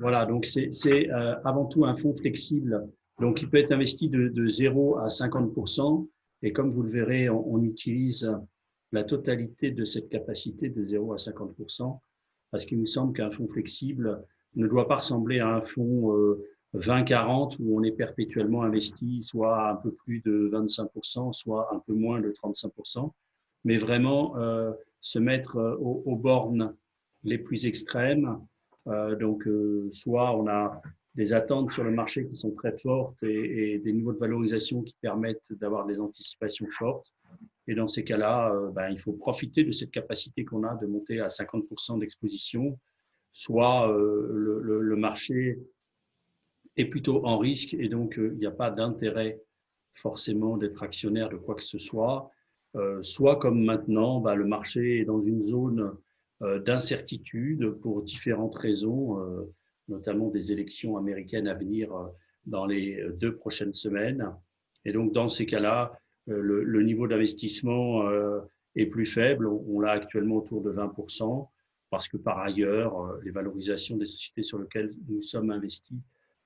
Voilà, donc c'est euh, avant tout un fonds flexible, donc il peut être investi de, de 0 à 50 et comme vous le verrez, on, utilise la totalité de cette capacité de 0 à 50% parce qu'il nous semble qu'un fonds flexible ne doit pas ressembler à un fonds euh, 20-40 où on est perpétuellement investi, soit un peu plus de 25% soit un peu moins de 35% mais vraiment euh, se mettre euh, aux, aux, bornes les plus extrêmes. euh, donc, euh, soit on a des attentes sur le marché qui sont très fortes et, des niveaux de valorisation qui permettent d'avoir des anticipations fortes. Et dans ces cas-là, euh, ben, il faut profiter de cette capacité qu'on a de monter à 50% d'exposition, soit le, marché est plutôt en risque et donc il n'y a pas d'intérêt forcément d'être actionnaire de quoi que ce soit, euh, soit comme maintenant, ben, le marché est dans une zone euh, d'incertitude pour différentes raisons, euh, notamment des élections américaines à venir euh, dans les deux prochaines semaines. Et donc, dans ces cas-là, le, niveau d'investissement est plus faible. On, l'a actuellement autour de 20%, parce que par ailleurs, les valorisations des sociétés sur lesquelles nous sommes investis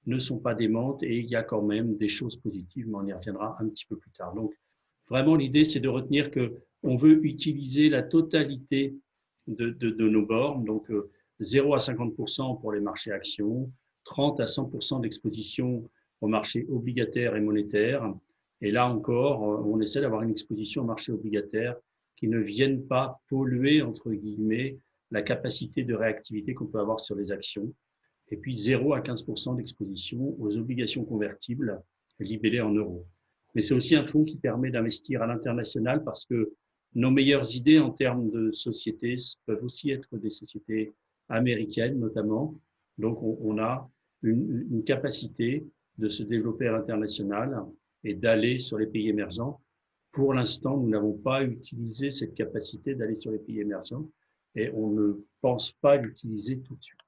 ne sont pas démentes et il y a quand même des choses positives, mais on y reviendra un petit peu plus tard. Donc, vraiment, l'idée, c'est de retenir que on veut utiliser la totalité de, nos bornes, donc 0 euh, à 50% pour les marchés actions, 30 à 100% d'exposition aux marchés obligataires et monétaires. Et là encore, euh, on essaie d'avoir une exposition aux marchés obligataires qui ne viennent pas polluer, entre guillemets, la capacité de réactivité qu'on peut avoir sur les actions. Et puis 0 à 15% d'exposition aux obligations convertibles libellées en euros. Mais c'est aussi un fonds qui permet d'investir à l'international parce que nos meilleures idées en termes de sociétés peuvent aussi être des sociétés américaines notamment. Donc, on, a une, une, capacité de se développer à l'international et d'aller sur les pays émergents. Pour l'instant, nous n'avons pas utilisé cette capacité d'aller sur les pays émergents et on ne pense pas l'utiliser tout de suite.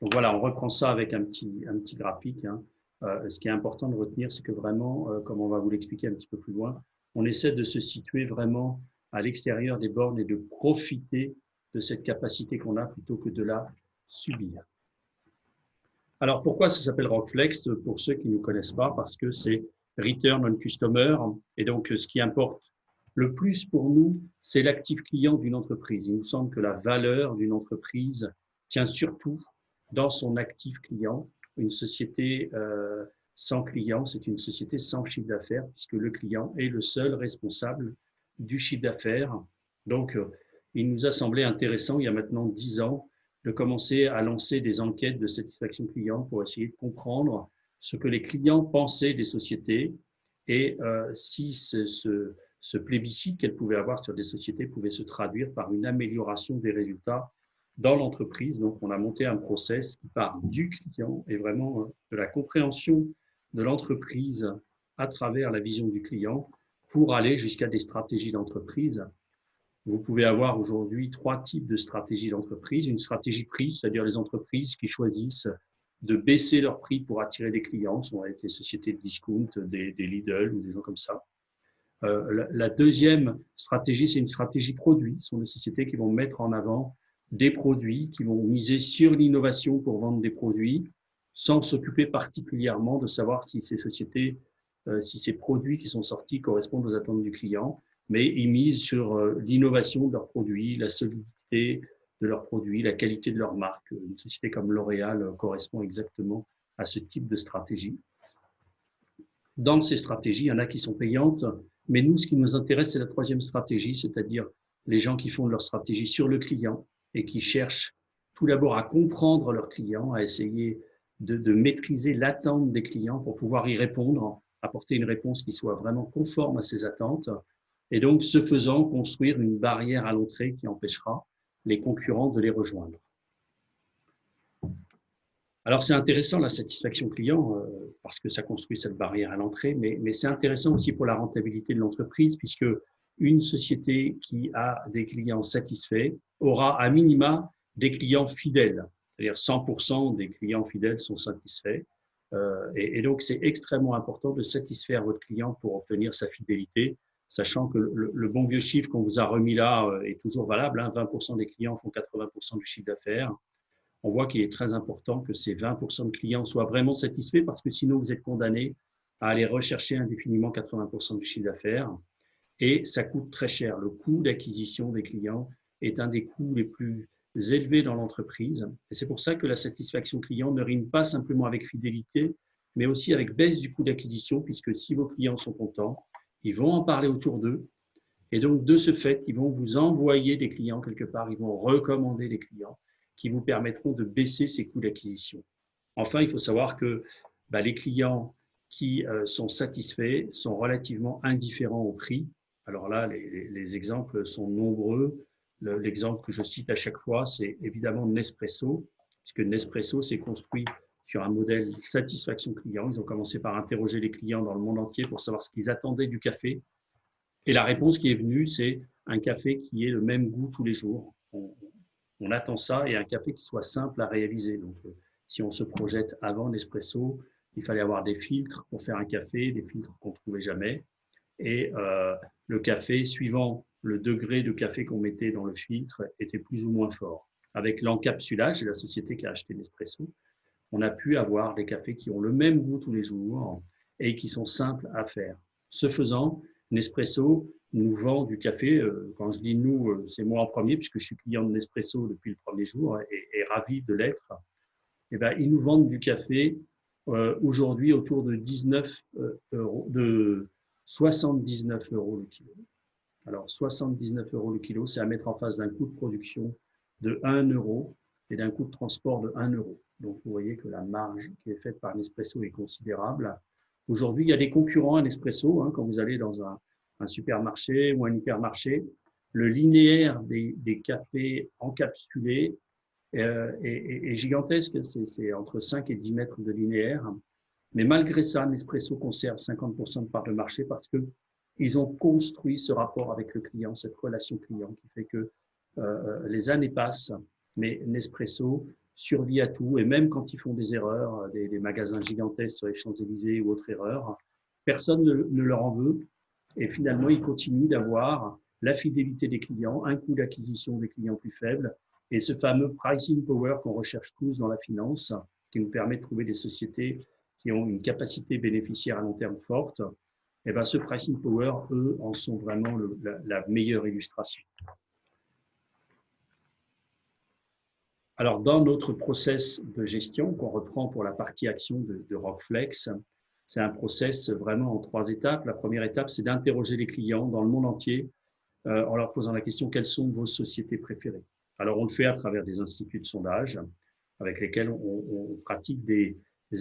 Donc voilà, on reprend ça avec un petit, un petit graphique. Hein. Euh, ce qui est important de retenir, c'est que vraiment, euh, comme on va vous l'expliquer un petit peu plus loin, on essaie de se situer vraiment à l'extérieur des bornes et de profiter de cette capacité qu'on a plutôt que de la subir. Alors, pourquoi ça s'appelle Rockflex Pour ceux qui ne connaissent pas, parce que c'est Return on Customer. Et donc, ce qui importe le plus pour nous, c'est l'actif client d'une entreprise. Il nous semble que la valeur d'une entreprise tient surtout dans son actif client une société euh, sans client, c'est une société sans chiffre d'affaires, puisque le client est le seul responsable du chiffre d'affaires. Donc, euh, il nous a semblé intéressant, il y a maintenant dix ans, de commencer à lancer des enquêtes de satisfaction client pour essayer de comprendre ce que les clients pensaient des sociétés et euh, si ce, plébiscite qu'elles pouvaient avoir sur des sociétés pouvait se traduire par une amélioration des résultats dans l'entreprise. Donc, on a monté un process qui part du client et vraiment euh, de la compréhension de l'entreprise à travers la vision du client pour aller jusqu'à des stratégies d'entreprise. Vous pouvez avoir aujourd'hui trois types de stratégies d'entreprise. Une stratégie prix, c'est-à-dire les entreprises qui choisissent de baisser leur prix pour attirer des clients, ce sont des sociétés de discount, des, des Lidl ou des gens comme ça. Euh, la, la, deuxième stratégie, c'est une stratégie produit. Ce sont des sociétés qui vont mettre en avant des produits, qui vont miser sur l'innovation pour vendre des produits, sans s'occuper particulièrement de savoir si ces sociétés, euh, si ces produits qui sont sortis correspondent aux attentes du client, mais ils misent sur euh, l'innovation de leurs produits, la solidité de leurs produits, la qualité de leur marque. Une société comme L'Oréal euh, correspond exactement à ce type de stratégie. Dans ces stratégies, il y en a qui sont payantes, mais nous, ce qui nous intéresse, c'est la troisième stratégie, c'est-à-dire les gens qui font leur stratégie sur le client, et qui cherchent tout d'abord à comprendre leurs clients, à essayer de, maîtriser l'attente des clients pour pouvoir y répondre, apporter une réponse qui soit vraiment conforme à ces attentes, et donc, ce faisant, construire une barrière à l'entrée qui empêchera les concurrents de les rejoindre. Alors, c'est intéressant la satisfaction client euh, parce que ça construit cette barrière à l'entrée, mais c'est intéressant aussi pour la rentabilité de l'entreprise puisque une société qui a des clients satisfaits aura à minima des clients fidèles. C'est-à-dire 100% des clients fidèles sont satisfaits. Euh, et, donc, c'est extrêmement important de satisfaire votre client pour obtenir sa fidélité. sachant que le, bon vieux chiffre qu'on vous a remis là euh, est toujours valable. 20% hein. des clients font 80% du chiffre d'affaires. On voit qu'il est très important que ces 20% de clients soient vraiment satisfaits parce que sinon vous êtes condamné à aller rechercher indéfiniment 80% du chiffre d'affaires. Et ça coûte très cher. Le coût d'acquisition des clients est un des coûts les plus élevés dans l'entreprise. Et c'est pour ça que la satisfaction client ne rime pas simplement avec fidélité, mais aussi avec baisse du coût d'acquisition, puisque si vos clients sont contents, ils vont en parler autour d'eux. Et donc, de ce fait, ils vont vous envoyer des clients quelque part, ils vont recommander des clients qui vous permettront de baisser ces coûts d'acquisition. Enfin, il faut savoir que bah, les clients qui euh, sont satisfaits sont relativement indifférents au prix. Alors là, les, exemples sont nombreux. L'exemple que je cite à chaque fois, c'est évidemment Nespresso, puisque Nespresso s'est construit sur un modèle satisfaction client. Ils ont commencé par interroger les clients dans le monde entier pour savoir ce qu'ils attendaient du café. Et la réponse qui est venue, c'est un café qui ait le même goût tous les jours. On, attend ça et un café qui soit simple à réaliser. Donc, euh, si on se projette avant Nespresso, il fallait avoir des filtres pour faire un café, des filtres qu'on ne trouvait jamais. Et euh, le café, suivant le degré de café qu'on mettait dans le filtre, était plus ou moins fort. Avec l'encapsulage, la société qui a acheté Nespresso, on a pu avoir des cafés qui ont le même goût tous les jours et qui sont simples à faire. Ce faisant, Nespresso nous vend du café. Euh, quand je dis nous, euh, c'est moi en premier, puisque je suis client de Nespresso depuis le premier jour et, ravi de l'être. Eh ben, ils nous vendent du café aujourd'hui autour de 19 euros, 79 euros le kilo. Alors, 79 euros le kilo, c'est à mettre en face d'un coût de production de 1 euro et d'un coût de transport de 1 euro. Donc, vous voyez que la marge qui est faite par Nespresso est considérable. Aujourd'hui, il y a des concurrents à Nespresso. Hein, quand vous allez dans un, supermarché ou un hypermarché, le linéaire des, cafés encapsulés euh, est, gigantesque. C'est entre 5 et 10 mètres de linéaire. Mais malgré ça, Nespresso conserve 50% de part de marché parce qu'ils ont construit ce rapport avec le client, cette relation client qui fait que euh, les années passent, mais Nespresso survit à tout, et même quand ils font des erreurs, euh, des, magasins gigantesques sur les Champs-Élysées ou autres erreurs, personne ne, leur en veut, et finalement, ils continuent d'avoir la fidélité des clients, un coût d'acquisition des clients plus faible, et ce fameux pricing power qu'on recherche tous dans la finance, qui nous permet de trouver des sociétés qui ont une capacité bénéficiaire à long terme forte, eh ben, ce pricing power, eux, en sont vraiment la meilleure illustration. Alors, dans notre process de gestion qu'on reprend pour la partie action de, Rockflex, c'est un process vraiment en trois étapes. La première étape, c'est d'interroger les clients dans le monde entier euh, en leur posant la question quelles sont vos sociétés préférées? Alors, on le fait à travers des instituts de sondage avec lesquels on, pratique des,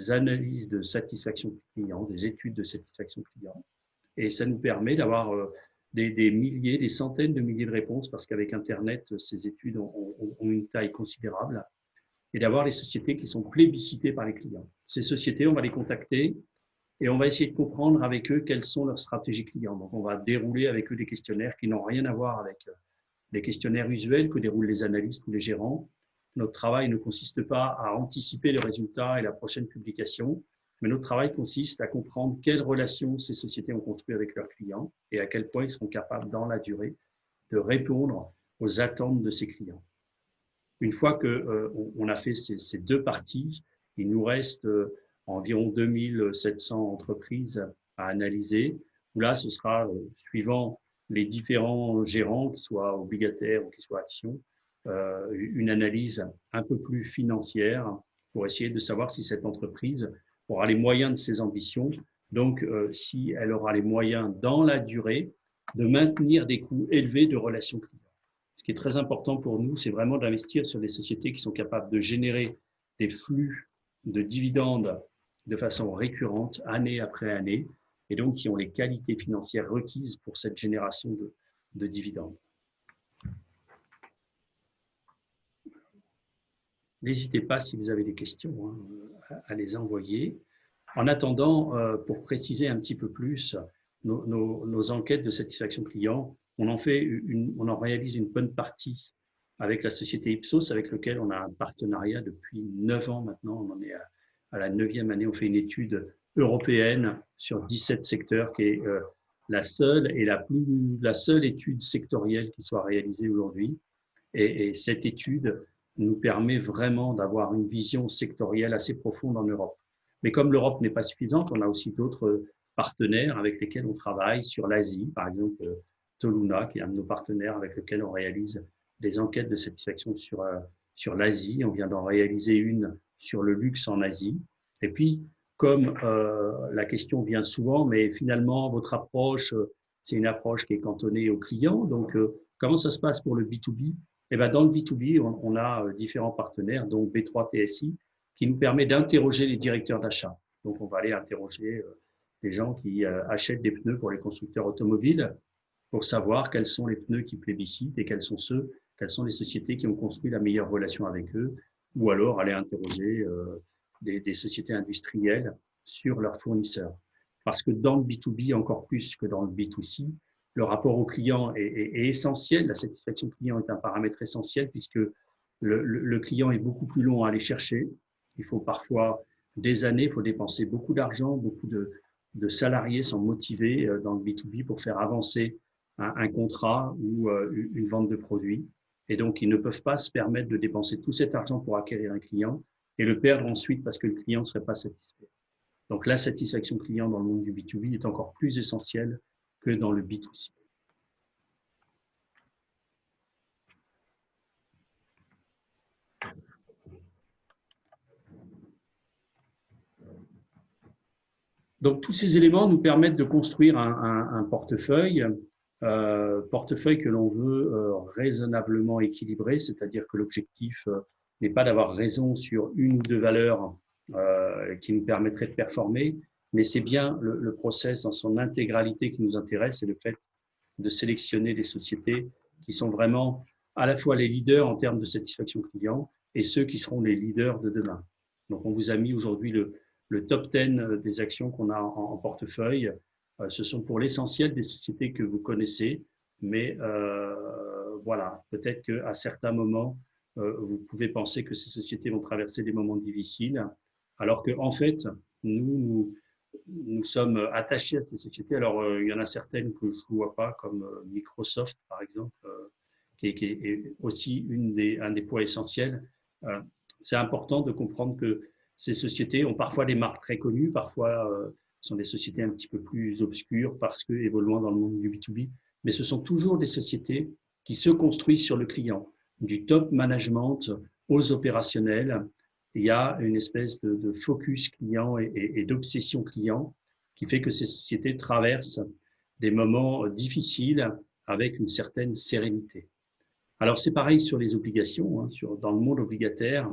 analyses de satisfaction client, des études de satisfaction client. Et ça nous permet d'avoir euh, des, milliers, des centaines de milliers de réponses parce qu'avec Internet, ces études ont, une taille considérable et d'avoir les sociétés qui sont plébiscitées par les clients. Ces sociétés, on va les contacter et on va essayer de comprendre avec eux quelles sont leurs stratégies clients. Donc, on va dérouler avec eux des questionnaires qui n'ont rien à voir avec euh, les questionnaires usuels que déroulent les analystes ou les gérants. Notre travail ne consiste pas à anticiper les résultats et la prochaine publication, mais notre travail consiste à comprendre quelles relations ces sociétés ont construites avec leurs clients et à quel point ils seront capables, dans la durée, de répondre aux attentes de ces clients. Une fois qu'on euh, a fait ces, deux parties, il nous reste euh, environ 2700 entreprises à analyser, là, ce sera, euh, suivant les différents gérants, qu'ils soient obligataires ou qu'ils soient actions, une analyse un peu plus financière pour essayer de savoir si cette entreprise aura les moyens de ses ambitions, donc euh, si elle aura les moyens dans la durée de maintenir des coûts élevés de relations clients. Ce qui est très important pour nous, c'est vraiment d'investir sur des sociétés qui sont capables de générer des flux de dividendes de façon récurrente, année après année, et donc qui ont les qualités financières requises pour cette génération de, de dividendes. N'hésitez pas, si vous avez des questions, hein, à les envoyer. En attendant, euh, pour préciser un petit peu plus nos, enquêtes de satisfaction client, on en, fait on en réalise une bonne partie avec la société Ipsos, avec laquelle on a un partenariat depuis neuf ans maintenant. On en est à, la neuvième année. On fait une étude européenne sur 17 secteurs qui est euh, la seule et la, plus, la seule étude sectorielle qui soit réalisée aujourd'hui. Et, cette étude nous permet vraiment d'avoir une vision sectorielle assez profonde en Europe. Mais comme l'Europe n'est pas suffisante, on a aussi d'autres partenaires avec lesquels on travaille sur l'Asie, par exemple Toluna, qui est un de nos partenaires avec lequel on réalise des enquêtes de satisfaction sur, sur l'Asie. On vient d'en réaliser une sur le luxe en Asie. Et puis, comme euh, la question vient souvent, mais finalement, votre approche, euh, c'est une approche qui est cantonnée aux clients. Donc, euh, comment ça se passe pour le B2B Eh ben, Dans le B2B, on, a euh, différents partenaires, donc B3 TSI, qui nous permet d'interroger les directeurs d'achat. Donc, on va aller interroger les gens qui achètent des pneus pour les constructeurs automobiles pour savoir quels sont les pneus qui plébiscitent et quels sont ceux, quelles sont les sociétés qui ont construit la meilleure relation avec eux, ou alors aller interroger des, sociétés industrielles sur leurs fournisseurs. Parce que dans le B2B, encore plus que dans le B2C, le rapport au client est, essentiel. La satisfaction client est un paramètre essentiel puisque le, client est beaucoup plus long à aller chercher. Il faut parfois des années, il faut dépenser beaucoup d'argent, beaucoup de, salariés sont motivés euh, dans le B2B pour faire avancer un, contrat ou euh, une vente de produits. Et donc, ils ne peuvent pas se permettre de dépenser tout cet argent pour acquérir un client et le perdre ensuite parce que le client ne serait pas satisfait. Donc la satisfaction client dans le monde du B2B est encore plus essentielle dans le B2C. Donc tous ces éléments nous permettent de construire un, portefeuille, euh, portefeuille que l'on veut euh, raisonnablement équilibré, c'est-à-dire que l'objectif euh, n'est pas d'avoir raison sur une ou deux valeurs qui nous permettraient de performer, mais c'est bien le, process dans son intégralité qui nous intéresse et le fait de sélectionner des sociétés qui sont vraiment à la fois les leaders en termes de satisfaction client et ceux qui seront les leaders de demain. Donc, on vous a mis aujourd'hui le, top 10 des actions qu'on a en, portefeuille. Euh, ce sont pour l'essentiel des sociétés que vous connaissez, mais euh, voilà, peut-être qu'à certains moments, euh, vous pouvez penser que ces sociétés vont traverser des moments difficiles, alors qu'en en fait, nous, nous, sommes attachés à ces sociétés. Alors, euh, il y en a certaines que je ne vois pas, comme euh, Microsoft, par exemple, qui est, aussi un des points essentiels. C'est important de comprendre que ces sociétés ont parfois des marques très connues, parfois sont des sociétés un petit peu plus obscures parce que évoluant dans le monde du B2B, mais ce sont toujours des sociétés qui se construisent sur le client du top management aux opérationnels, il y a une espèce de, focus client et, d'obsession client qui fait que ces sociétés traversent des moments difficiles avec une certaine sérénité. Alors c'est pareil sur les obligations. Hein, sur, dans le monde obligataire,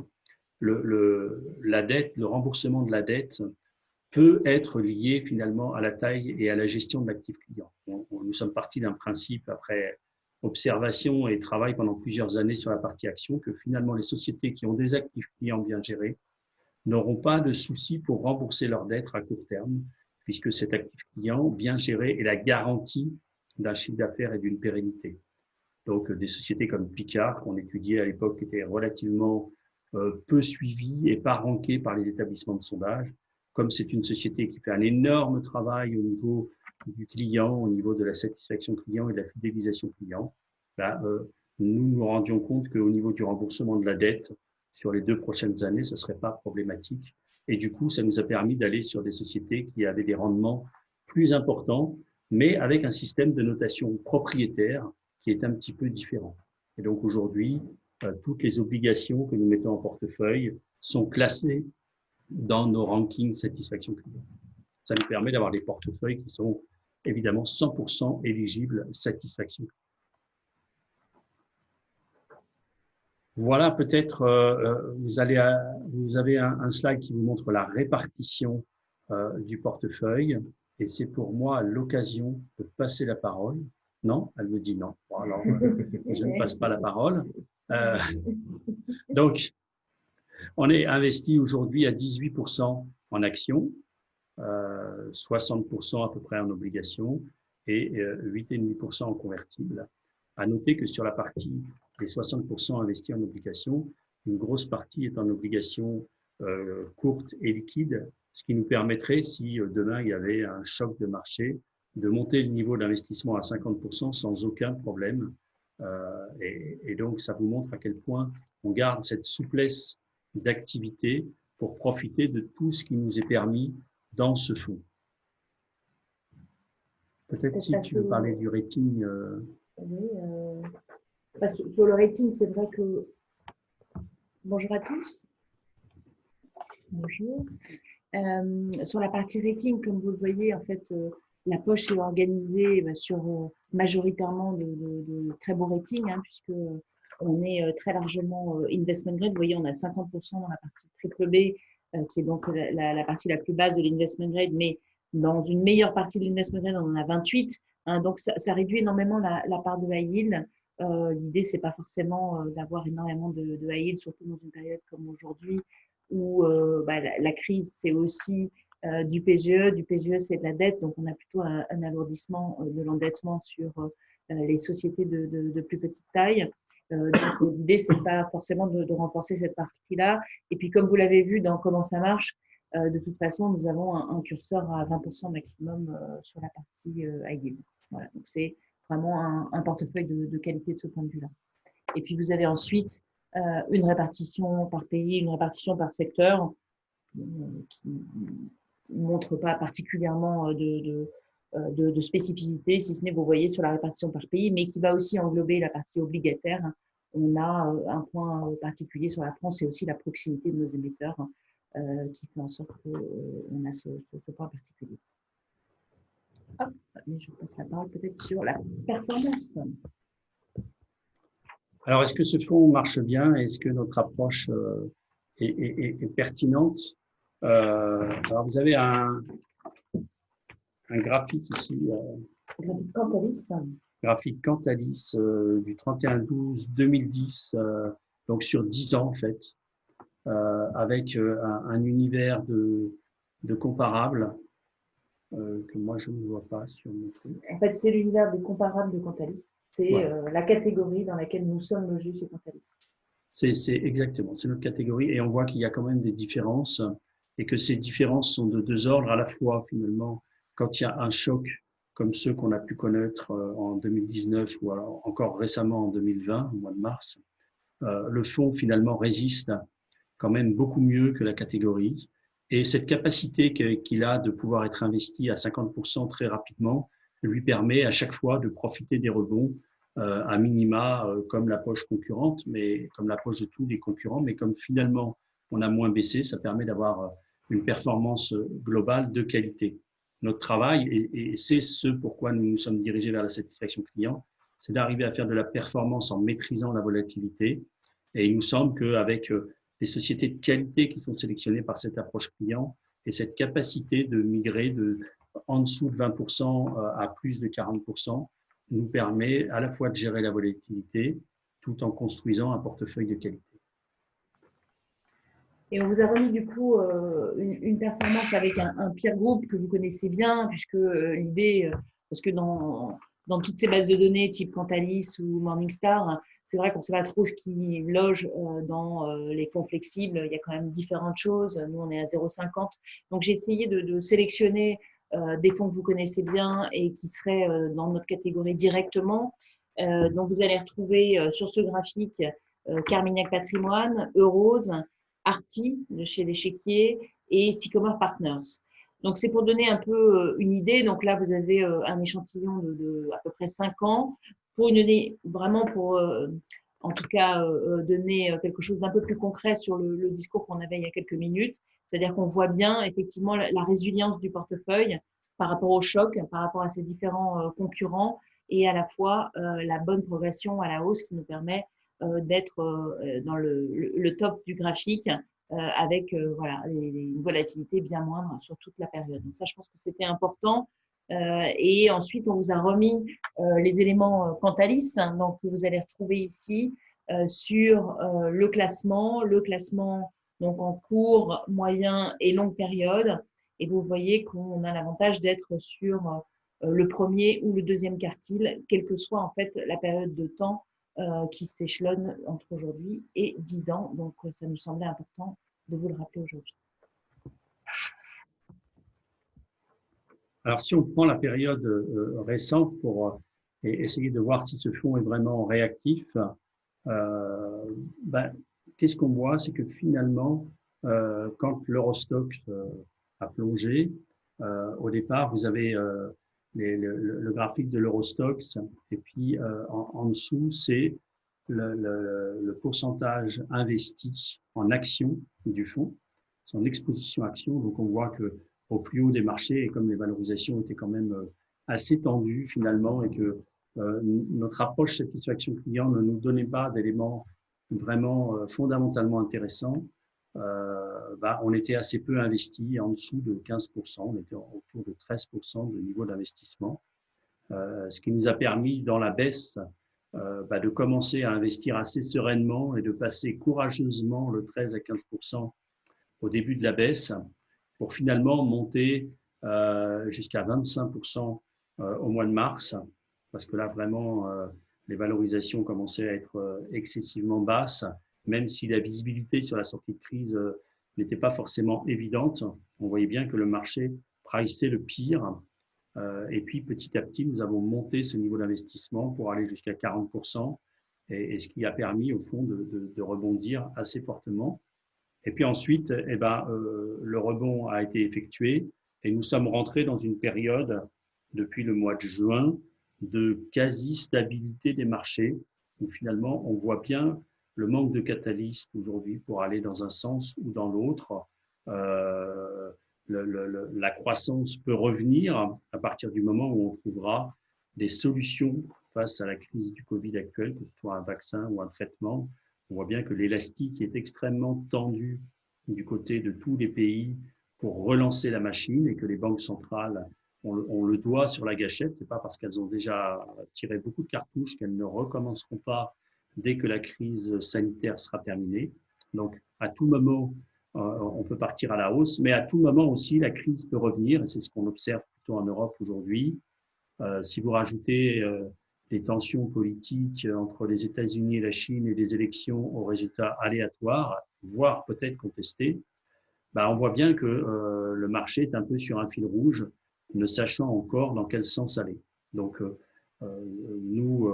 le, la dette, le remboursement de la dette peut être lié finalement à la taille et à la gestion de l'actif client. nous sommes partis d'un principe après observation et travail pendant plusieurs années sur la partie action que finalement les sociétés qui ont des actifs clients bien gérés n'auront pas de soucis pour rembourser leurs dettes à court terme, puisque cet actif client bien géré est la garantie d'un chiffre d'affaires et d'une pérennité. Donc, des sociétés comme Picard, qu'on étudiait à l'époque, étaient relativement euh, peu suivies et pas rankées par les établissements de sondage. Comme c'est une société qui fait un énorme travail au niveau du client, au niveau de la satisfaction client et de la fidélisation client, là, euh, nous nous rendions compte qu'au niveau du remboursement de la dette, sur les deux prochaines années, ce ne serait pas problématique. Et du coup, ça nous a permis d'aller sur des sociétés qui avaient des rendements plus importants, mais avec un système de notation propriétaire qui est un petit peu différent. Et donc aujourd'hui, euh, toutes les obligations que nous mettons en portefeuille sont classées dans nos rankings satisfaction client. Ça nous permet d'avoir des portefeuilles qui sont évidemment 100% éligibles satisfaction. Voilà, peut-être euh, euh, vous, allez vous avez un, slide qui vous montre la répartition euh, du portefeuille et c'est pour moi l'occasion de passer la parole. Non, elle me dit non. alors, je ne passe pas la parole. donc, on est investi aujourd'hui à 18% en actions, 60% à peu près en obligations et 8,5% en convertibles. À noter que sur la partie des 60% investis en obligations, une grosse partie est en obligations euh, courtes et liquides, ce qui nous permettrait, si euh, demain il y avait un choc de marché, de monter le niveau d'investissement à 50% sans aucun problème. Euh, et, donc, ça vous montre à quel point on garde cette souplesse d'activité pour profiter de tout ce qui nous est permis dans ce fonds. Peut-être si tu veux parler du rating. Euh, oui, euh, sur le rating, c'est vrai que. Bonjour à tous. Bonjour. sur la partie rating, comme vous le voyez, en fait, la poche est organisée bah, sur euh, majoritairement de, très beaux ratings, hein, puisque on est euh, très largement euh, investment grade. Vous voyez, on a 50% dans la partie triple B, qui est donc la, partie la plus basse de l'investment grade, mais dans une meilleure partie de l'investment grade, on en a 28. Hein, donc, ça, réduit énormément la, part de high yield. L'idée, c'est pas forcément d'avoir énormément de, high yield, surtout dans une période comme aujourd'hui, où bah, la, crise, c'est aussi euh, du PGE. Du PGE, c'est de la dette, donc on a plutôt un, alourdissement euh, de l'endettement sur euh, les sociétés de, plus petite taille. Donc l'idée, c'est pas forcément de, renforcer cette partie-là. Et puis, comme vous l'avez vu dans comment ça marche, de toute façon, nous avons un, curseur à 20% maximum sur la partie yield. Voilà, donc c'est vraiment un, portefeuille de, qualité de ce point de vue-là. Et puis, vous avez ensuite une répartition par pays, une répartition par secteur qui, montre pas particulièrement euh, euh, de, de, spécificité, si ce n'est, vous voyez, sur la répartition par pays, mais qui va aussi englober la partie obligataire. On a euh, un point particulier sur la France et aussi la proximité de nos émetteurs qui fait en sorte qu'on a ce, point particulier. Hop, je passe la parole peut-être sur la performance. Alors, est-ce que ce fonds marche bien? Est-ce que notre approche est pertinente? Euh, alors, vous avez un, un graphique ici. Euh, graphique Cantalis. Graphique Cantalis euh, du 31-12-2010, donc sur 10 ans en fait, avec un, univers de, de comparables que moi je ne vois pas sur En fait, c'est l'univers des comparables de Cantalis. C'est la catégorie dans laquelle nous sommes logés chez Cantalis. C'est exactement, c'est notre catégorie et on voit qu'il y a quand même des différences et que ces différences sont de deux ordres à la fois finalement quand il y a un choc comme ceux qu'on a pu connaître euh, en 2019 ou encore récemment en 2020, au mois de mars, euh, le fonds finalement résiste quand même beaucoup mieux que la catégorie. Et cette capacité qu'il a de pouvoir être investi à 50% très rapidement lui permet à chaque fois de profiter des rebonds euh, à minima comme la poche concurrente, mais comme la poche de tous les concurrents, mais comme finalement on a moins baissé, ça permet d'avoir une performance globale de qualité. Notre travail, et, c'est ce pourquoi nous nous sommes dirigés vers la satisfaction client, c'est d'arriver à faire de la performance en maîtrisant la volatilité. Et il nous semble qu'avec euh, les sociétés de qualité qui sont sélectionnées par cette approche client et cette capacité de migrer de en dessous de 20% euh, à plus de 40%, nous permet à la fois de gérer la volatilité tout en construisant un portefeuille de qualité. Et on vous a remis du coup euh, une, performance avec un, un, peer group que vous connaissez bien, puisque euh, l'idée, euh, parce que dans, dans toutes ces bases de données type Cantalis ou Morningstar, c'est vrai qu'on ne sait pas trop ce qui loge dans les fonds flexibles. Il y a quand même différentes choses. Nous, on est à 0,50. Donc, j'ai essayé de, de sélectionner des fonds que vous connaissez bien et qui seraient dans notre catégorie directement. donc, vous allez retrouver sur ce graphique Carmignac Patrimoine, Eurose, Arti de chez l'échiquier et Sycomore Partners. Donc, c'est pour donner un peu euh, une idée. Donc là, vous avez euh, un échantillon de, à peu près 5 ans pour une vraiment pour, euh, en tout cas, donner quelque chose d'un peu plus concret sur le, discours qu'on avait il y a quelques minutes. C'est-à-dire qu'on voit bien effectivement la, résilience du portefeuille par rapport au choc, par rapport à ces différents concurrents et à la fois la bonne progression à la hausse qui nous permet d'être euh, dans le, top du graphique euh, avec voilà, une volatilité bien moindre sur toute la période. Donc ça, je pense que c'était important. et ensuite, on vous a remis les éléments Cantalis, hein, donc que vous allez retrouver ici sur le classement, le classement donc en court, moyen et longue période. Et vous voyez qu'on a l'avantage d'être sur le premier ou le deuxième quartile, quelle que soit en fait la période de temps euh, qui s'échelonne entre aujourd'hui et 10 ans. Donc, euh, ça nous semblait important de vous le rappeler aujourd'hui. Alors, si on prend la période récente pour essayer de voir si ce fonds est vraiment réactif, ben, qu'est-ce qu'on voit? C'est que finalement, quand l'Eurostock a plongé, au départ, vous avez le, graphique de l'Eurostox, et puis en, dessous, c'est le, pourcentage investi en actions du fonds, son exposition action. Donc, on voit que au plus haut des marchés, et comme les valorisations étaient quand même euh, assez tendues finalement, et que euh, notre approche satisfaction client ne nous donnait pas d'éléments vraiment euh, fondamentalement intéressants, bah, on était assez peu investi, en dessous de 15%, on était autour de 13% de niveau d'investissement, ce qui nous a permis dans la baisse bah, de commencer à investir assez sereinement et de passer courageusement le 13 à 15% au début de la baisse pour finalement monter euh, jusqu'à 25% euh, au mois de mars, parce que là, vraiment, euh, les valorisations commençaient à être excessivement basses, même si la visibilité sur la sortie de crise n'était pas forcément évidente. On voyait bien que le marché priceait le pire. Et puis, petit à petit, nous avons monté ce niveau d'investissement pour aller jusqu'à 40%, et, ce qui a permis, au fond, de rebondir assez fortement. Et puis ensuite, eh ben, euh, le rebond a été effectué et nous sommes rentrés dans une période, depuis le mois de juin, de quasi-stabilité des marchés, où finalement on voit bien le manque de catalystes aujourd'hui pour aller dans un sens ou dans l'autre. Euh, la croissance peut revenir à partir du moment où on trouvera des solutions face à la crise du Covid actuelle, que ce soit un vaccin ou un traitement, on voit bien que l'élastique est extrêmement tendu du côté de tous les pays pour relancer la machine et que les banques centrales ont le, doigt sur la gâchette. Ce n'est pas parce qu'elles ont déjà tiré beaucoup de cartouches qu'elles ne recommenceront pas dès que la crise sanitaire sera terminée. Donc, à tout moment, euh, on peut partir à la hausse, mais à tout moment aussi, la crise peut revenir, et c'est ce qu'on observe plutôt en Europe aujourd'hui. Euh, si vous rajoutez euh, les tensions politiques entre les États-Unis et la Chine et des élections aux résultats aléatoires, voire peut-être contestés, bah on voit bien que le marché est un peu sur un fil rouge, ne sachant encore dans quel sens aller. Donc, nous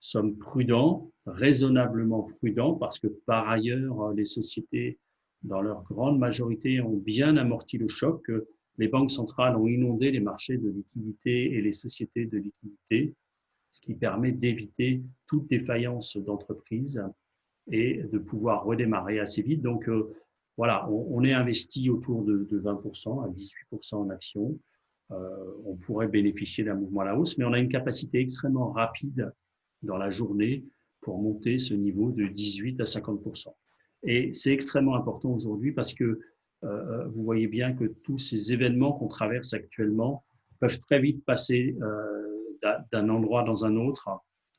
sommes prudents, raisonnablement prudents, parce que par ailleurs, les sociétés, dans leur grande majorité, ont bien amorti le choc. Les banques centrales ont inondé les marchés de liquidité et les sociétés de liquidité ce qui permet d'éviter toute défaillance d'entreprise et de pouvoir redémarrer assez vite. Donc, euh, voilà, on, est investi autour de, 20%, à 18% en actions. Euh, on pourrait bénéficier d'un mouvement à la hausse, mais on a une capacité extrêmement rapide dans la journée pour monter ce niveau de 18 à 50%. Et c'est extrêmement important aujourd'hui parce que euh, vous voyez bien que tous ces événements qu'on traverse actuellement peuvent très vite passer d'un endroit dans un autre.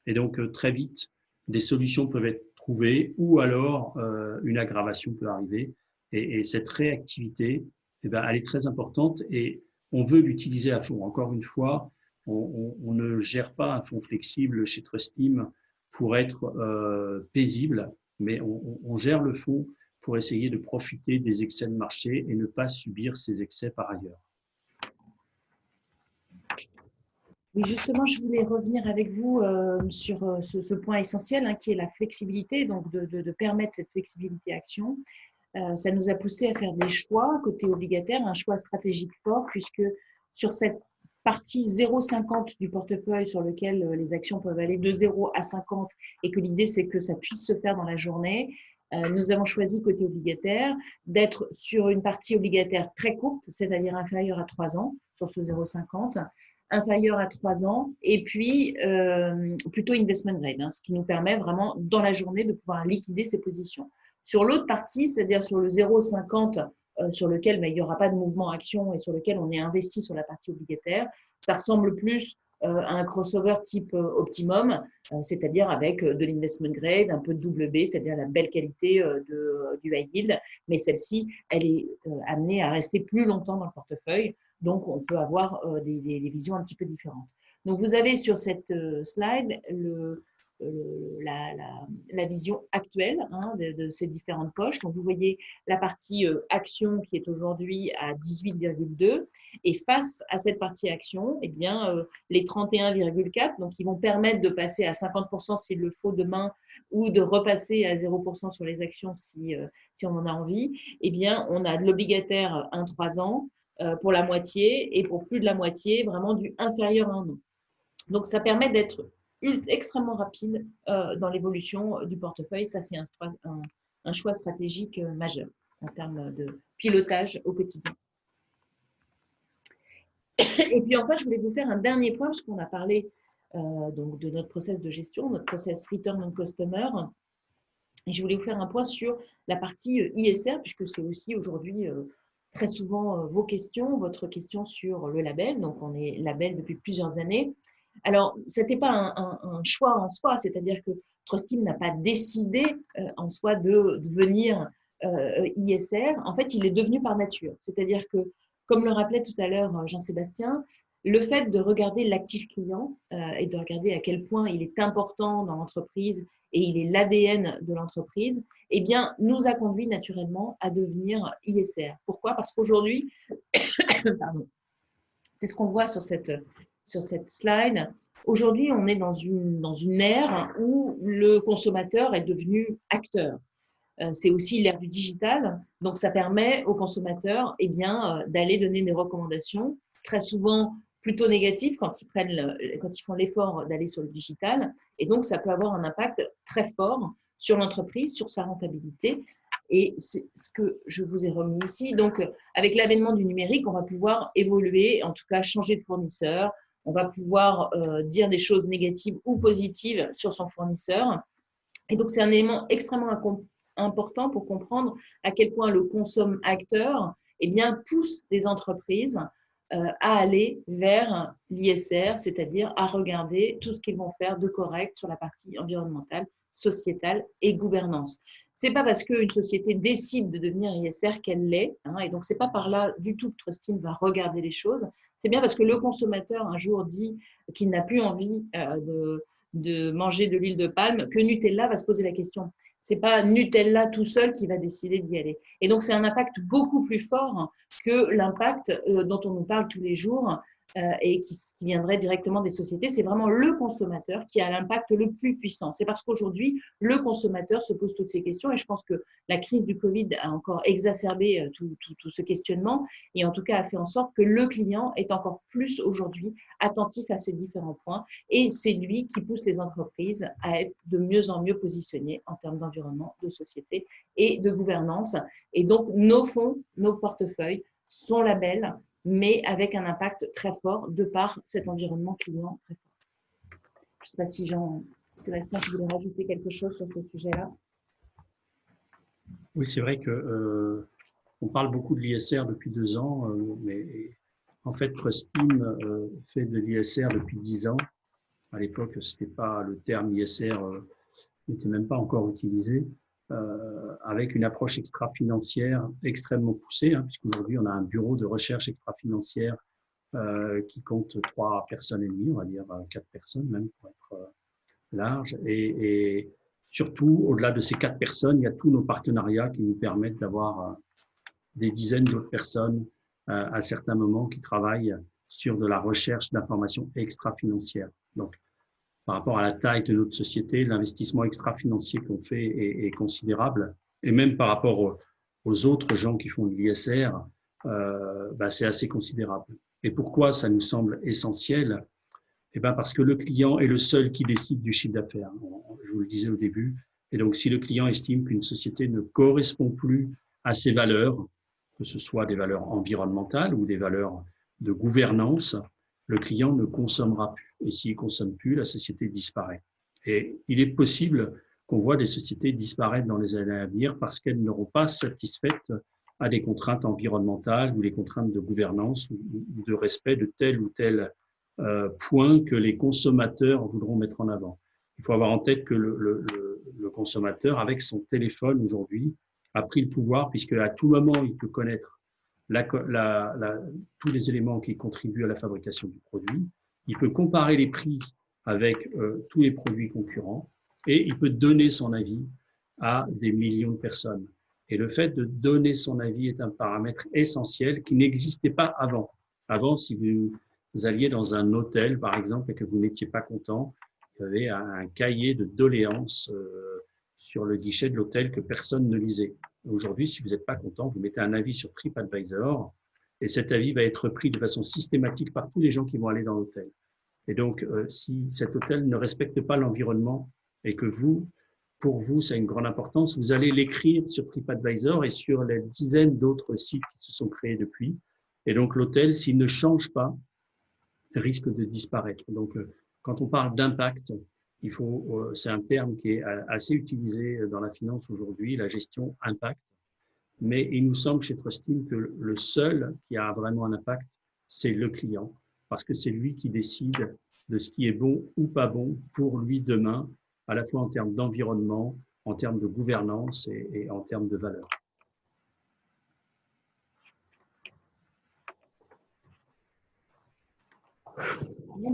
Et donc, euh, très vite, des solutions peuvent être trouvées ou alors euh, une aggravation peut arriver. Et, cette réactivité, eh ben, elle est très importante et on veut l'utiliser à fond. Encore une fois, on, ne gère pas un fonds flexible chez Trustim pour être euh, paisible, mais on, gère le fonds pour essayer de profiter des excès de marché et ne pas subir ces excès par ailleurs. Justement, je voulais revenir avec vous euh, sur euh, ce, point essentiel hein, qui est la flexibilité, donc de, permettre cette flexibilité action. Ça nous a poussé à faire des choix côté obligataire, un choix stratégique fort, puisque sur cette partie 0,50 du portefeuille sur lequel les actions peuvent aller de 0 à 50 et que l'idée c'est que ça puisse se faire dans la journée, nous avons choisi côté obligataire d'être sur une partie obligataire très courte, c'est-à-dire inférieure à 3 ans, sur ce 0,50, inférieur à 3 ans, et puis euh, plutôt investment grade, hein, ce qui nous permet vraiment dans la journée de pouvoir liquider ces positions. Sur l'autre partie, c'est-à-dire sur le 0,50 euh, sur lequel ben, il n'y aura pas de mouvement action et sur lequel on est investi sur la partie obligataire, ça ressemble plus euh, à un crossover type optimum, c'est-à-dire avec de l'investment grade, un peu de double B, c'est-à-dire la belle qualité de, du high yield, mais celle-ci, elle est amenée à rester plus longtemps dans le portefeuille. Donc, on peut avoir euh, des, visions un petit peu différentes. Donc, vous avez sur cette euh, slide le, la, la, vision actuelle hein, de, ces différentes poches. Donc, vous voyez la partie action qui est aujourd'hui à 18,2 et face à cette partie action, eh bien, les 31,4, donc ils vont permettre de passer à 50% s'il le faut demain ou de repasser à 0% sur les actions si, si on en a envie, eh bien, on a de l'obligataire 1-3 ans pour la moitié et pour plus de la moitié, vraiment du inférieur à un an. Donc, ça permet d'être extrêmement rapide euh, dans l'évolution du portefeuille. Ça, c'est un, choix stratégique euh, majeur en termes de pilotage au quotidien. Et puis enfin, je voulais vous faire un dernier point, parce qu'on a parlé euh, donc de notre process de gestion, notre process Return on Customer. Et je voulais vous faire un point sur la partie ISR, puisque c'est aussi aujourd'hui très souvent vos questions, votre question sur le label. Donc, on est label depuis plusieurs années. Alors, ce n'était pas un, choix en soi, c'est-à-dire que Trustim n'a pas décidé euh, en soi de devenir euh, ISR. En fait, il est devenu par nature. C'est-à-dire que, comme le rappelait tout à l'heure euh, Jean-Sébastien, le fait de regarder l'actif client et de regarder à quel point il est important dans l'entreprise et il est l'ADN de l'entreprise, eh bien, nous a conduit naturellement à devenir ISR. Pourquoi? Parce qu'aujourd'hui, c'est ce qu'on voit sur cette sur cette slide. Aujourd'hui, on est dans une, dans une ère où le consommateur est devenu acteur. Euh, c'est aussi l'ère du digital, donc ça permet aux consommateurs eh bien, euh, d'aller donner des recommandations, très souvent plutôt négatives quand ils, prennent quand ils font l'effort d'aller sur le digital. Et donc, ça peut avoir un impact très fort sur l'entreprise, sur sa rentabilité. Et c'est ce que je vous ai remis ici. Donc, avec l'avènement du numérique, on va pouvoir évoluer, en tout cas changer de fournisseur, on va pouvoir euh, dire des choses négatives ou positives sur son fournisseur. Et donc, c'est un élément extrêmement important pour comprendre à quel point le consomme acteur eh bien, pousse des entreprises euh, à aller vers l'ISR, c'est-à-dire à regarder tout ce qu'ils vont faire de correct sur la partie environnementale, sociétale et gouvernance. C'est pas parce qu'une société décide de devenir ISR qu'elle l'est, hein, et donc c'est pas par là du tout que Trustim va regarder les choses. C'est bien parce que le consommateur un jour dit qu'il n'a plus envie euh, de, de manger de l'huile de palme que Nutella va se poser la question. C'est pas Nutella tout seul qui va décider d'y aller. Et donc c'est un impact beaucoup plus fort que l'impact euh, dont on nous parle tous les jours et qui, viendrait directement des sociétés, c'est vraiment le consommateur qui a l'impact le plus puissant. C'est parce qu'aujourd'hui, le consommateur se pose toutes ces questions et je pense que la crise du Covid a encore exacerbé euh, tout, tout, ce questionnement et en tout cas a fait en sorte que le client est encore plus aujourd'hui attentif à ces différents points et c'est lui qui pousse les entreprises à être de mieux en mieux positionnées en termes d'environnement, de société et de gouvernance. Et donc, nos fonds, nos portefeuilles sont labels mais avec un impact très fort de par cet environnement client très fort. Je ne sais pas si Jean-Sébastien, tu voulais rajouter quelque chose sur ce sujet-là? Oui, c'est vrai que euh, on parle beaucoup de l'ISR depuis deux ans, euh, mais en fait, Trustim euh, fait de l'ISR depuis dix ans. À l'époque, c'était pas le terme ISR n'était même pas encore utilisé. Euh, avec une approche extra-financière extrêmement poussée, hein, puisqu'aujourd'hui, on a un bureau de recherche extra-financière euh, qui compte trois personnes et demie, on va dire euh, quatre personnes même pour être large. Et, surtout, au-delà de ces quatre personnes, il y a tous nos partenariats qui nous permettent d'avoir des dizaines d'autres personnes à certains moments qui travaillent sur de la recherche d'informations extra-financières. Donc, par rapport à la taille de notre société, l'investissement extra-financier qu'on fait est, considérable. Et même par rapport aux, autres gens qui font de l'ISR, euh, bah, c'est assez considérable. Et pourquoi ça nous semble essentiel? Eh ben Parce que le client est le seul qui décide du chiffre d'affaires. Je vous le disais au début. Et donc, si le client estime qu'une société ne correspond plus à ses valeurs, que ce soit des valeurs environnementales ou des valeurs de gouvernance, le client ne consommera plus. Et s'il ne consomme plus, la société disparaît. Et il est possible qu'on voit des sociétés disparaître dans les années à venir parce qu'elles n'auront pas satisfaites à des contraintes environnementales ou les contraintes de gouvernance ou, de respect de tel ou tel euh, point que les consommateurs voudront mettre en avant. Il faut avoir en tête que le, consommateur, avec son téléphone aujourd'hui, a pris le pouvoir puisque à tout moment, il peut connaître tous les éléments qui contribuent à la fabrication du produit. Il peut comparer les prix avec tous les produits concurrents et il peut donner son avis à des millions de personnes. Et le fait de donner son avis est un paramètre essentiel qui n'existait pas avant. Avant, si vous alliez dans un hôtel, par exemple, et que vous n'étiez pas content, il y avait un cahier de doléances euh, sur le guichet de l'hôtel que personne ne lisait. Aujourd'hui, si vous n'êtes pas content, vous mettez un avis sur TripAdvisor et cet avis va être pris de façon systématique par tous les gens qui vont aller dans l'hôtel. Et donc, euh, si cet hôtel ne respecte pas l'environnement et que vous, pour vous, ça a une grande importance. Vous allez l'écrire sur TripAdvisor et sur les dizaines d'autres sites qui se sont créés depuis. Et donc, l'hôtel, s'il ne change pas, risque de disparaître. Donc, euh, quand on parle d'impact, il faut, euh, c'est un terme qui est euh, assez utilisé dans la finance aujourd'hui, la gestion impact. Mais il nous semble chez Trustim que le seul qui a vraiment un impact, c'est le client, parce que c'est lui qui décide de ce qui est bon ou pas bon pour lui demain à la fois en termes d'environnement, en termes de gouvernance et, en termes de valeur.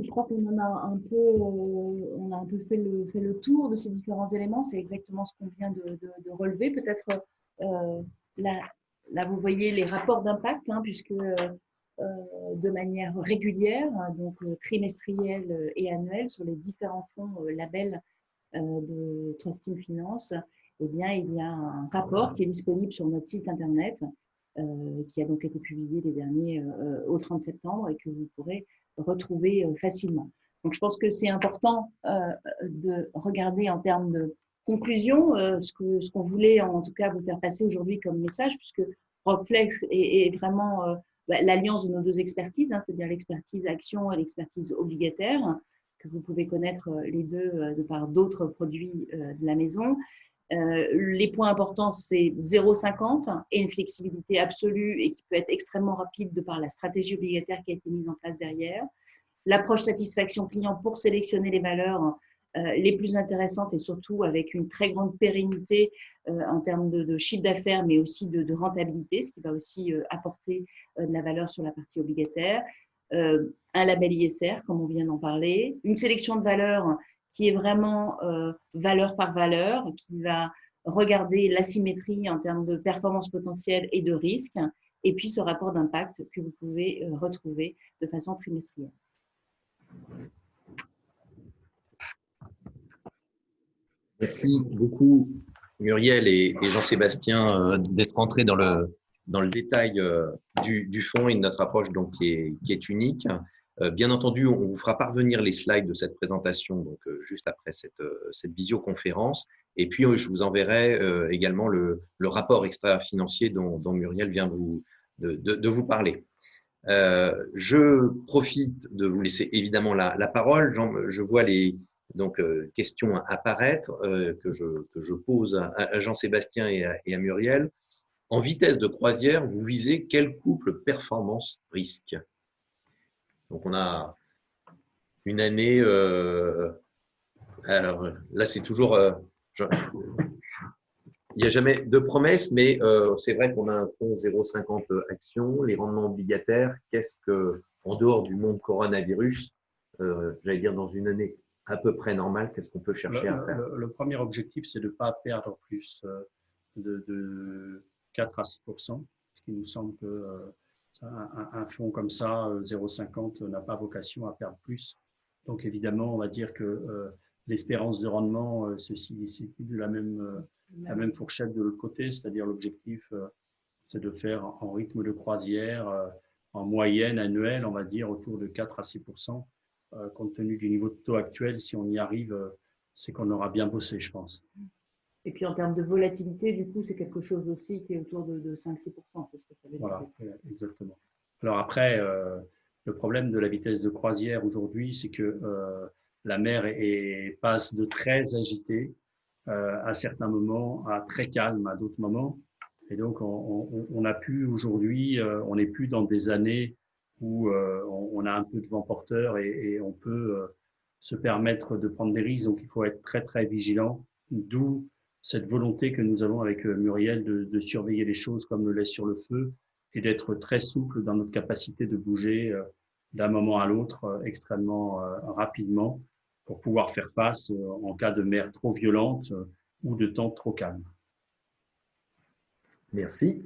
Je crois qu'on a un peu, euh, on a un peu fait le, tour de ces différents éléments. C'est exactement ce qu'on vient de, relever. Peut-être euh, là, vous voyez les rapports d'impact, hein, puisque euh, de manière régulière, donc trimestrielle et annuelle, sur les différents fonds labels de Trusting Finance, eh bien, il y a un rapport qui est disponible sur notre site internet, qui a donc été publié les derniers au 30 septembre et que vous pourrez retrouver facilement. Donc, je pense que c'est important de regarder en termes de conclusion ce qu'on ce qu'on voulait en tout cas vous faire passer aujourd'hui comme message, puisque Rockflex est, vraiment bah, l'alliance de nos deux expertises, hein, c'est-à-dire l'expertise action et l'expertise obligataire que vous pouvez connaître euh, les deux euh, de par d'autres produits euh, de la maison. Les points importants, c'est 0,50 et une flexibilité absolue et qui peut être extrêmement rapide de par la stratégie obligataire qui a été mise en place derrière. L'approche satisfaction client pour sélectionner les valeurs les plus intéressantes et surtout avec une très grande pérennité en termes de, chiffre d'affaires, mais aussi de, rentabilité, ce qui va aussi apporter de la valeur sur la partie obligataire. Euh, un label ISR, comme on vient d'en parler, une sélection de valeurs qui est vraiment euh, valeur par valeur, qui va regarder l'asymétrie en termes de performance potentielle et de risque, et puis ce rapport d'impact que vous pouvez euh, retrouver de façon trimestrielle. Merci beaucoup Muriel et, Jean-Sébastien d'être entrés dans le, dans le détail euh, du, du, fond et de notre approche donc, qui est unique. Euh, bien entendu, on vous fera parvenir les slides de cette présentation donc, euh, juste après cette, cette visioconférence. Et puis, je vous enverrai également le, le rapport extra-financier dont, dont, Muriel vient vous, de, de, de vous parler. Euh, je profite de vous laisser évidemment la, la parole. je vois les donc, questions apparaître que, je, que je pose à, Jean-Sébastien et, et, à Muriel. En vitesse de croisière, vous visez quel couple performance-risque Donc, on a une année. Euh, alors là, c'est toujours. Euh, il n'y a jamais de promesse, mais euh, c'est vrai qu'on a un fonds 0,50 actions, les rendements obligataires. Qu'est-ce que, en dehors du monde coronavirus, j'allais dire dans une année à peu près normale, qu'est-ce qu'on peut chercher à faire? le, premier objectif, c'est de ne pas perdre plus de 4 à 6% ce qui nous semble que euh, un, fonds comme ça, 0,50, euh, n'a pas vocation à perdre plus. Donc évidemment, on va dire que euh, l'espérance de rendement se situe de la même, la même fourchette de l'autre côté, c'est-à-dire l'objectif, c'est de faire en rythme de croisière, en moyenne annuelle, on va dire autour de 4 à 6% compte tenu du niveau de taux actuel, si on y arrive, c'est qu'on aura bien bossé, je pense. Et puis en termes de volatilité, du coup, c'est quelque chose aussi qui est autour de, 5-6%. C'est ce que ça veut dire. Voilà, exactement. Alors après, euh, le problème de la vitesse de croisière aujourd'hui, c'est que euh, la mer passe de très agitée euh, à certains moments à très calme à d'autres moments. Et donc, on, a pu aujourd'hui, on n'est plus dans des années où on, a un peu de vent porteur et, et on peut se permettre de prendre des risques. Donc, il faut être très, très vigilant. D'où cette volonté que nous avons avec euh, Muriel de, surveiller les choses comme le lait sur le feu et d'être très souple dans notre capacité de bouger euh, d'un moment à l'autre euh, extrêmement rapidement pour pouvoir faire face en cas de mer trop violente ou de temps trop calme. Merci.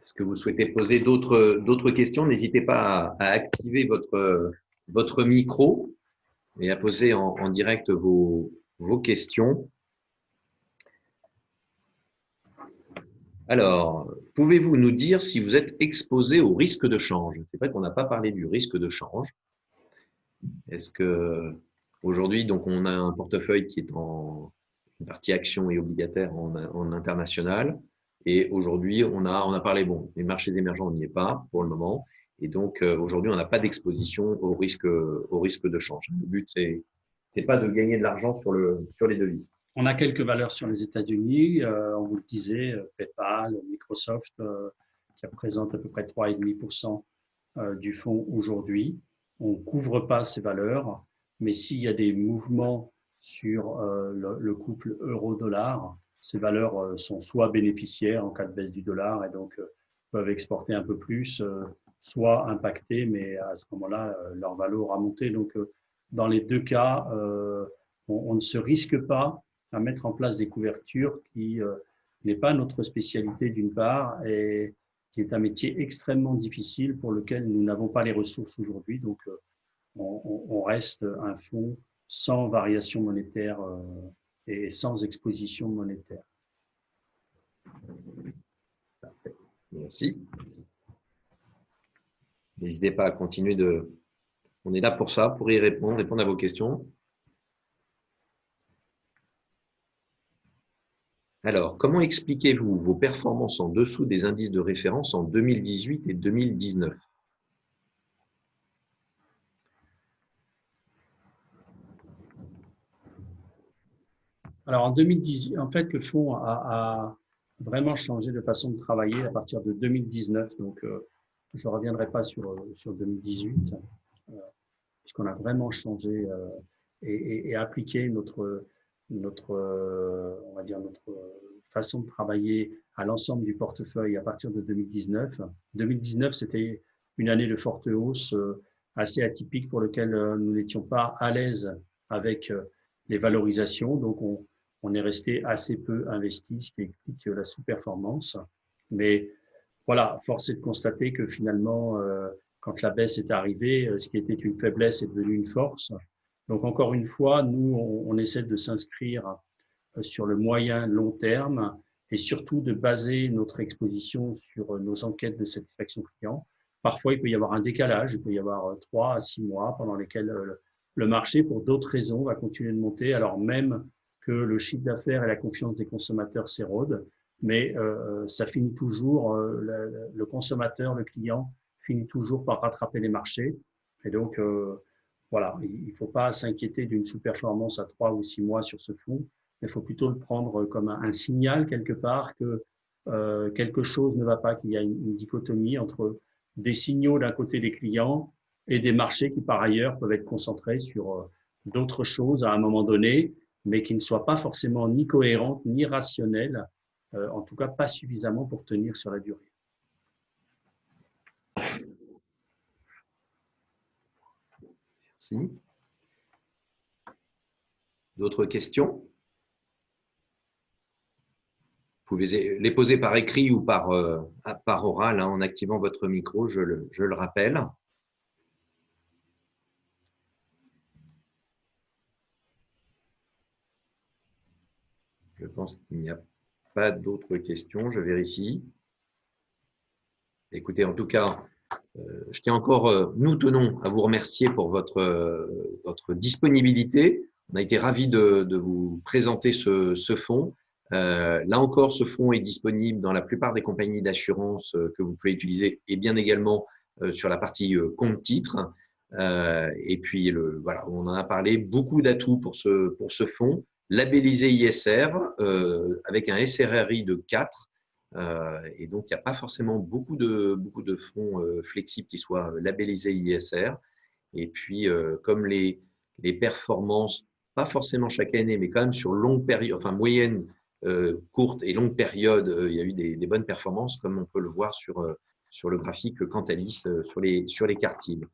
Est-ce que vous souhaitez poser d'autres questions? N'hésitez pas à, activer votre, votre micro et à poser en, direct vos, vos questions. Alors, pouvez-vous nous dire si vous êtes exposé au risque de change? C'est vrai qu'on n'a pas parlé du risque de change. Est-ce que aujourd'hui, donc, on a un portefeuille qui est en partie action et obligataire en, en international? Et aujourd'hui, on a, on a parlé, bon, les marchés émergents, on n'y est pas pour le moment. Et donc, euh, aujourd'hui, on n'a pas d'exposition au risque, au risque de change. Le but, c'est n'est pas de gagner de l'argent sur, le, sur les devises. On a quelques valeurs sur les États-Unis. Euh, on vous le disait, euh, PayPal, Microsoft, qui représente à peu près 3,5% du fonds aujourd'hui. On ne couvre pas ces valeurs, mais s'il y a des mouvements sur le, le couple euro-dollar, ces valeurs sont soit bénéficiaires en cas de baisse du dollar et donc peuvent exporter un peu plus, soit impactées, mais à ce moment-là, leur valeur aura monté. Donc, dans les deux cas, on, ne se risque pas à mettre en place des couvertures qui n'est pas notre spécialité d'une part et qui est un métier extrêmement difficile pour lequel nous n'avons pas les ressources aujourd'hui. Donc, on, on, reste un fonds sans variation monétaire et sans exposition monétaire. Merci. N'hésitez pas à continuer de... On est là pour ça, pour y répondre, répondre à vos questions. Alors, comment expliquez-vous vos performances en dessous des indices de référence en 2018 et 2019 Alors, en 2018, en fait, le fonds a, vraiment changé de façon de travailler à partir de 2019. Donc, euh, je ne reviendrai pas sur, sur 2018, euh, puisqu'on a vraiment changé euh, et, appliqué notre, notre, on va dire notre façon de travailler à l'ensemble du portefeuille à partir de 2019. 2019, c'était une année de forte hausse assez atypique pour laquelle nous n'étions pas à l'aise avec les valorisations. Donc, on, est resté assez peu investi, ce qui explique la sous-performance. Mais voilà, force est de constater que finalement, euh, quand la baisse est arrivée, euh, ce qui était une faiblesse est devenu une force. Donc encore une fois, nous, on, essaie de s'inscrire euh, sur le moyen long terme et surtout de baser notre exposition sur nos enquêtes de satisfaction client. Parfois, il peut y avoir un décalage, il peut y avoir trois à six mois pendant lesquels le marché, pour d'autres raisons, va continuer de monter, alors même que le chiffre d'affaires et la confiance des consommateurs s'érodent, mais euh, ça finit toujours, euh, le, consommateur, le client, finit toujours par rattraper les marchés. Et donc, euh, voilà, il ne faut pas s'inquiéter d'une sous-performance à trois ou six mois sur ce fonds. Il faut plutôt le prendre comme un, signal quelque part que quelque chose ne va pas, qu'il y a une, dichotomie entre des signaux d'un côté des clients et des marchés qui, par ailleurs, peuvent être concentrés sur d'autres choses à un moment donné mais qui ne soit pas forcément ni cohérente ni rationnelle, euh, en tout cas pas suffisamment pour tenir sur la durée. D'autres questions? Vous pouvez les poser par écrit ou par, euh, oral hein, en activant votre micro, je le, rappelle. Je pense qu'il n'y a pas d'autres questions. Je vérifie. Écoutez, en tout cas, je tiens encore, euh, nous tenons à vous remercier pour votre, euh, votre disponibilité. On a été ravis de, vous présenter ce, ce fonds. là encore, ce fonds est disponible dans la plupart des compagnies d'assurance que vous pouvez utiliser et bien également sur la partie compte titre. et puis, le, voilà, on en a parlé, beaucoup d'atouts pour ce, pour ce fonds labellisé ISR euh, avec un SRRI de 4. Euh, et donc, il n'y a pas forcément beaucoup de, beaucoup de fonds euh, flexibles qui soient labellisés ISR. Et puis, comme les, les performances, pas forcément chaque année, mais quand même sur longue période, enfin moyenne, courte et longue période, il y a eu des, bonnes performances, comme on peut le voir sur, sur le graphique Cantalis sur les, sur les quartiles.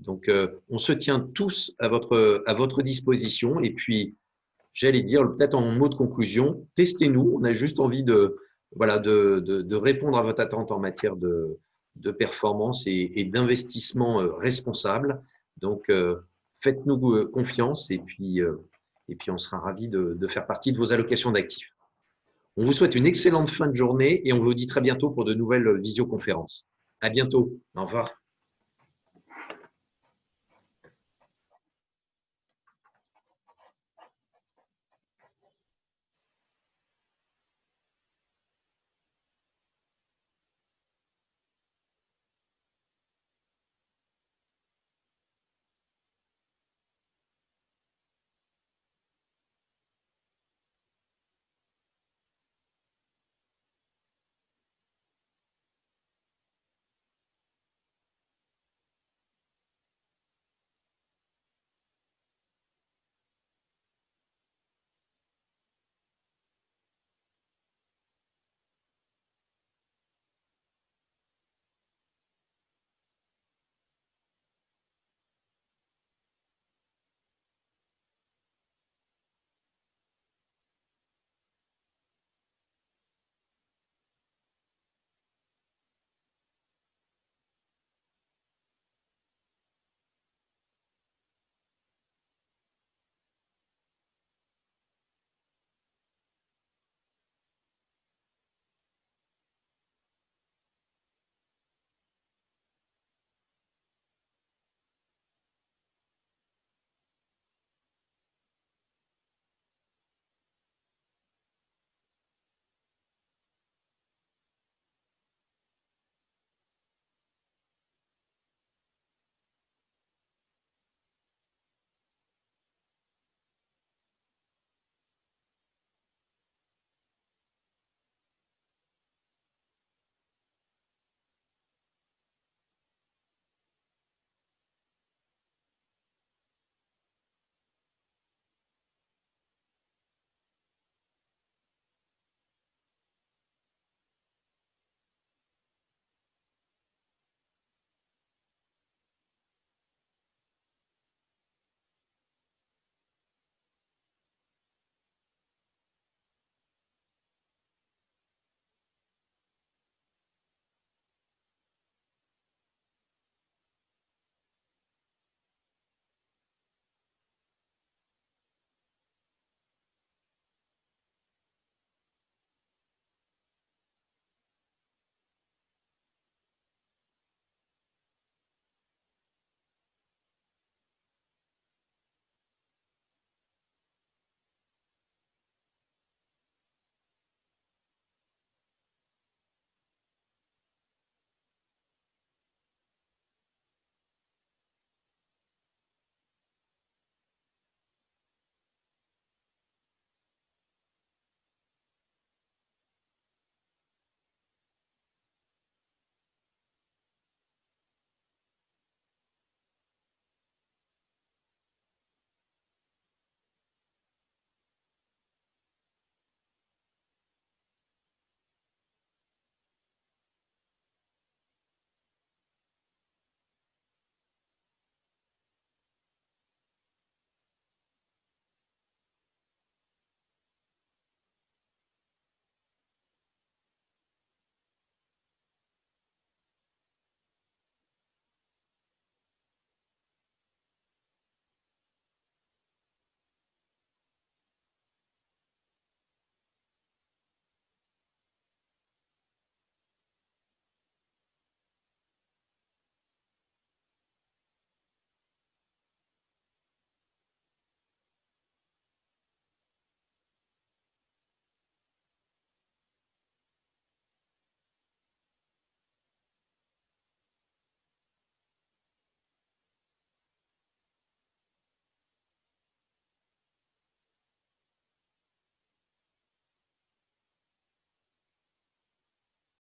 Donc, on se tient tous à votre, à votre disposition. Et puis, j'allais dire, peut-être en mot de conclusion, testez-nous. On a juste envie de, voilà, de, de, répondre à votre attente en matière de, de performance et, d'investissement euh, responsable. Donc, euh, faites-nous euh, confiance et puis, et puis on sera ravis de, de faire partie de vos allocations d'actifs. On vous souhaite une excellente fin de journée et on vous dit très bientôt pour de nouvelles visioconférences. À bientôt. Au revoir.